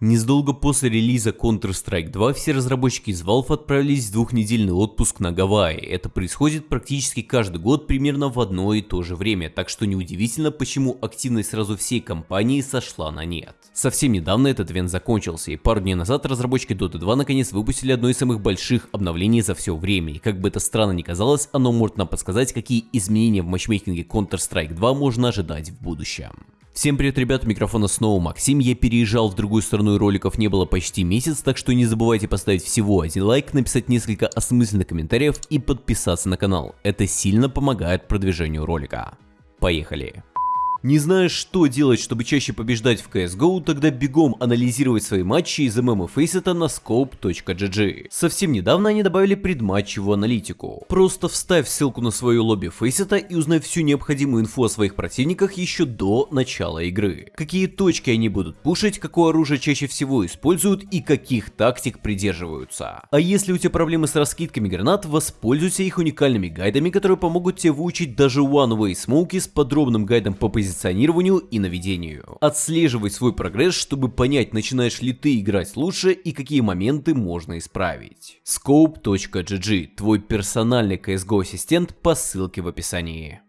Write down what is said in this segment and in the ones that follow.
Незадолго после релиза Counter-Strike 2 все разработчики из Valve отправились в двухнедельный отпуск на Гавайи. Это происходит практически каждый год примерно в одно и то же время, так что неудивительно, почему активность сразу всей компании сошла на нет. Совсем недавно этот ивент закончился, и пару дней назад разработчики Dota 2 наконец выпустили одно из самых больших обновлений за все время, и как бы это странно ни казалось, оно может нам подсказать, какие изменения в матчмейкинге Counter-Strike 2 можно ожидать в будущем. Всем привет, ребята, микрофона снова Максим, я переезжал в другую сторону и роликов не было почти месяц, так что не забывайте поставить всего один лайк, написать несколько осмысленных комментариев и подписаться на канал, это сильно помогает продвижению ролика. Поехали! Не знаешь, что делать, чтобы чаще побеждать в CSGO, тогда бегом анализировать свои матчи из ММ Faceit на scope.gg. Совсем недавно они добавили предматчевую аналитику. Просто вставь ссылку на свою лобби Faceit и узнай всю необходимую инфу о своих противниках еще до начала игры. Какие точки они будут пушить, какое оружие чаще всего используют и каких тактик придерживаются. А если у тебя проблемы с раскидками гранат, воспользуйся их уникальными гайдами, которые помогут тебе выучить даже One Way Smoke с подробным гайдом по позиционированию позиционированию и наведению. Отслеживай свой прогресс, чтобы понять, начинаешь ли ты играть лучше и какие моменты можно исправить. Scope.gg – твой персональный CSGO ассистент по ссылке в описании.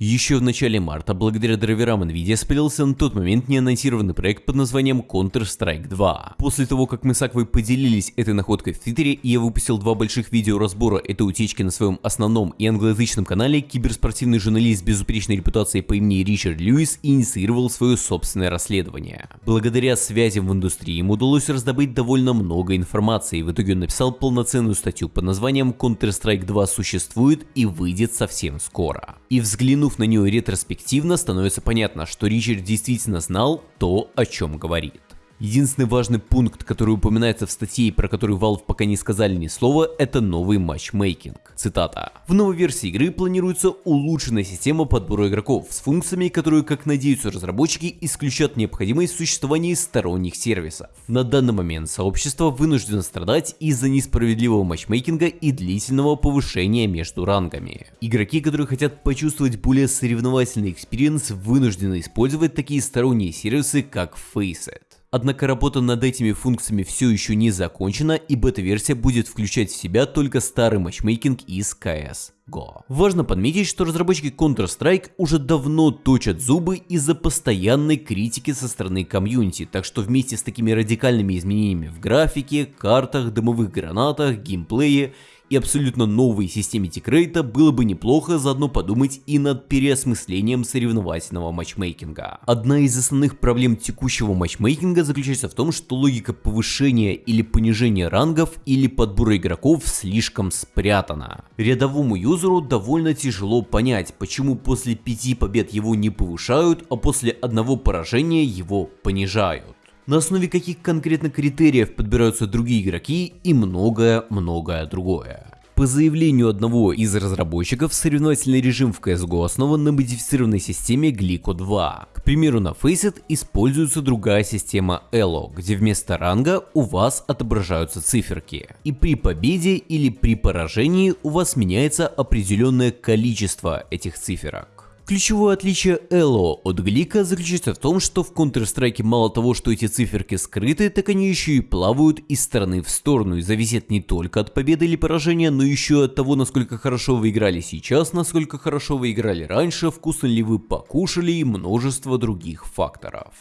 Еще в начале марта, благодаря драйверам NVIDIA, спалился на тот момент неанонсированный проект под названием Counter-Strike 2. После того, как мы с Аквой поделились этой находкой в Твиттере, и я выпустил два больших видео разбора этой утечки на своем основном и англоязычном канале, киберспортивный журналист с безупречной репутацией по имени Ричард Льюис инициировал свое собственное расследование. Благодаря связям в индустрии ему удалось раздобыть довольно много информации, и в итоге он написал полноценную статью под названием Counter-Strike 2 существует и выйдет совсем скоро. И взглянув на нее ретроспективно, становится понятно, что Ричард действительно знал то, о чем говорит. Единственный важный пункт, который упоминается в статье, про который Valve пока не сказали ни слова, это новый матчмейкинг. Цитата. В новой версии игры планируется улучшенная система подбора игроков с функциями, которые, как надеются разработчики, исключат необходимость существования сторонних сервисов. На данный момент сообщество вынуждено страдать из-за несправедливого матчмейкинга и длительного повышения между рангами. Игроки, которые хотят почувствовать более соревновательный experience, вынуждены использовать такие сторонние сервисы, как Faceit. Однако работа над этими функциями все еще не закончена и бета-версия будет включать в себя только старый матчмейкинг из CSGO. Важно подметить, что разработчики Counter-Strike уже давно точат зубы из-за постоянной критики со стороны комьюнити, так что вместе с такими радикальными изменениями в графике, картах, дымовых гранатах, геймплее и абсолютно новой системе тикрейта было бы неплохо заодно подумать и над переосмыслением соревновательного матчмейкинга. Одна из основных проблем текущего матчмейкинга заключается в том, что логика повышения или понижения рангов или подбора игроков слишком спрятана. Рядовому юзеру довольно тяжело понять, почему после пяти побед его не повышают, а после одного поражения его понижают на основе каких конкретно критериев подбираются другие игроки и многое-многое другое. По заявлению одного из разработчиков, соревновательный режим в CSGO основан на модифицированной системе Glico 2. К примеру, на Faceit используется другая система Elo, где вместо ранга у вас отображаются циферки. И при победе или при поражении у вас меняется определенное количество этих циферок. Ключевое отличие Эло от Глика заключается в том, что в Counter-Strike мало того, что эти циферки скрыты, так они еще и плавают из стороны в сторону и зависят не только от победы или поражения, но еще от того, насколько хорошо вы играли сейчас, насколько хорошо вы играли раньше, вкусно ли вы покушали и множество других факторов.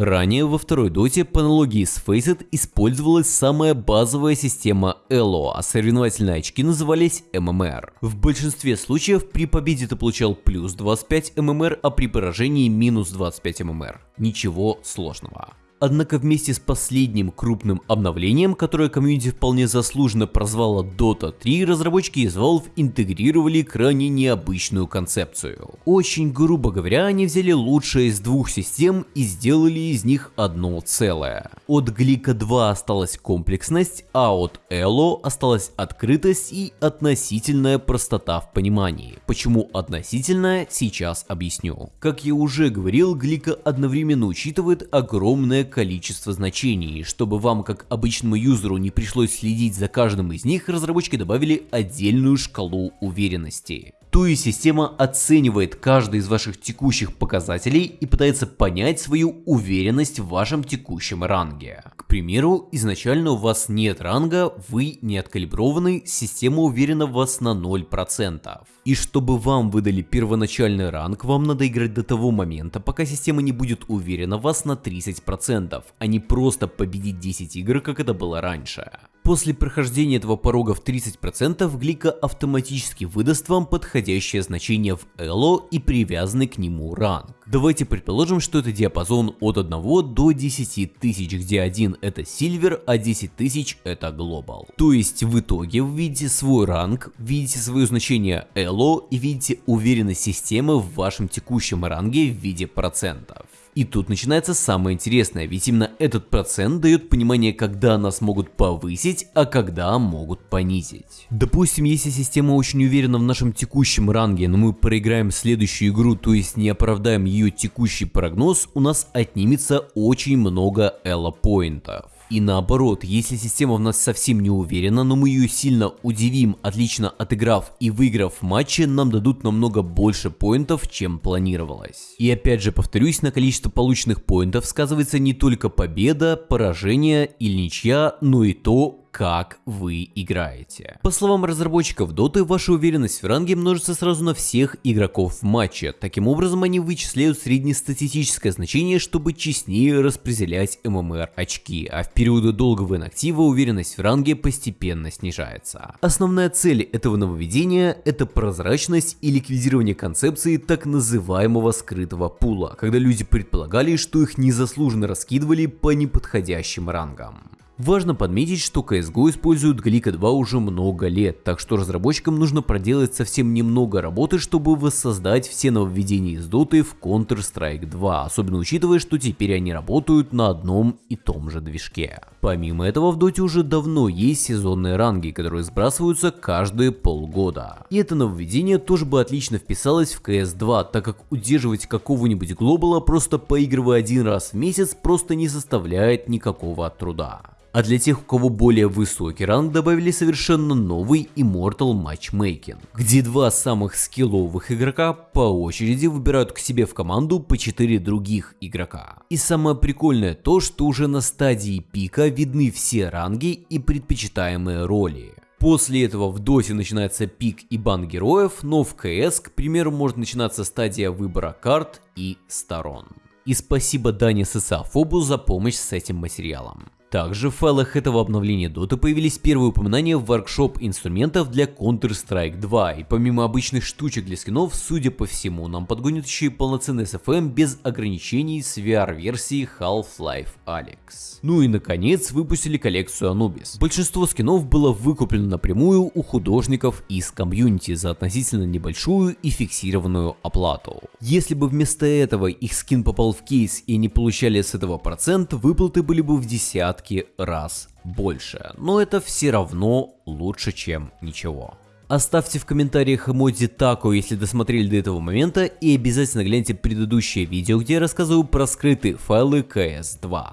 Ранее во второй доте по аналогии с Faceit использовалась самая базовая система Elo, а соревновательные очки назывались MMR. В большинстве случаев при победе ты получал плюс 25 MMR, а при поражении минус 25 MMR. Ничего сложного. Однако вместе с последним крупным обновлением, которое комьюнити вполне заслуженно прозвало Dota 3, разработчики из Valve интегрировали крайне необычную концепцию. Очень грубо говоря, они взяли лучшее из двух систем и сделали из них одно целое. От Глика 2 осталась комплексность, а от Elo осталась открытость и относительная простота в понимании. Почему относительная, сейчас объясню. Как я уже говорил, Глика одновременно учитывает огромное количество значений. Чтобы вам, как обычному юзеру, не пришлось следить за каждым из них, разработчики добавили отдельную шкалу уверенности. То есть система оценивает каждый из ваших текущих показателей и пытается понять свою уверенность в вашем текущем ранге. К примеру, изначально у вас нет ранга, вы не откалиброваны, система уверена в вас на 0%. И чтобы вам выдали первоначальный ранг, вам надо играть до того момента, пока система не будет уверена в вас на 30%, а не просто победить 10 игр, как это было раньше. После прохождения этого порога в 30% Глика автоматически выдаст вам подходящее значение в Эло и привязанный к нему ранг. Давайте предположим, что это диапазон от 1 до 10 тысяч, где 1 это Silver, а 10 тысяч это Global. То есть в итоге вы видите свой ранг, видите свое значение Эло и видите уверенность системы в вашем текущем ранге в виде процентов. И тут начинается самое интересное, ведь именно этот процент дает понимание, когда нас могут повысить, а когда могут понизить. Допустим, если система очень уверена в нашем текущем ранге, но мы проиграем следующую игру, то есть не оправдаем ее текущий прогноз, у нас отнимется очень много элло-поинтов. И наоборот, если система в нас совсем не уверена, но мы ее сильно удивим, отлично отыграв и выиграв матчи, нам дадут намного больше поинтов, чем планировалось. И опять же повторюсь, на количество полученных поинтов сказывается не только победа, поражение или ничья, но и то, как вы играете. По словам разработчиков Доты, ваша уверенность в ранге множится сразу на всех игроков в матче. Таким образом, они вычисляют среднестатистическое значение, чтобы честнее распределять ММР очки, а в периоды долгого инактива уверенность в ранге постепенно снижается. Основная цель этого нововведения – это прозрачность и ликвидирование концепции так называемого скрытого пула, когда люди предполагали, что их незаслуженно раскидывали по неподходящим рангам. Важно подметить, что CSGO используют Глика 2 уже много лет, так что разработчикам нужно проделать совсем немного работы, чтобы воссоздать все нововведения из Dota в Counter-Strike 2, особенно учитывая, что теперь они работают на одном и том же движке. Помимо этого в Dota уже давно есть сезонные ранги, которые сбрасываются каждые полгода. И это нововведение тоже бы отлично вписалось в CS2, так как удерживать какого-нибудь глобала просто поигрывая один раз в месяц просто не составляет никакого труда. А для тех, у кого более высокий ранг, добавили совершенно новый Immortal Matchmaking, где два самых скилловых игрока по очереди выбирают к себе в команду по 4 других игрока. И самое прикольное то, что уже на стадии пика видны все ранги и предпочитаемые роли. После этого в доте начинается пик и бан героев, но в КС, к примеру, может начинаться стадия выбора карт и сторон. И спасибо Дане Сесафобу за помощь с этим материалом. Также в файлах этого обновления Dota появились первые упоминания в воркшоп инструментов для Counter-Strike 2, и помимо обычных штучек для скинов, судя по всему, нам подгонят еще и полноценный SFM без ограничений с VR-версией Half-Life Alyx. Ну и наконец выпустили коллекцию Anubis. Большинство скинов было выкуплено напрямую у художников из комьюнити за относительно небольшую и фиксированную оплату. Если бы вместо этого их скин попал в кейс и не получали с этого процент, выплаты были бы в десятки десятки раз больше, но это все равно лучше, чем ничего. Оставьте в комментариях эмодзи тако, если досмотрели до этого момента, и обязательно гляньте предыдущее видео, где я рассказываю про скрытые файлы CS2.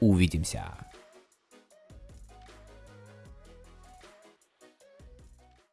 Увидимся.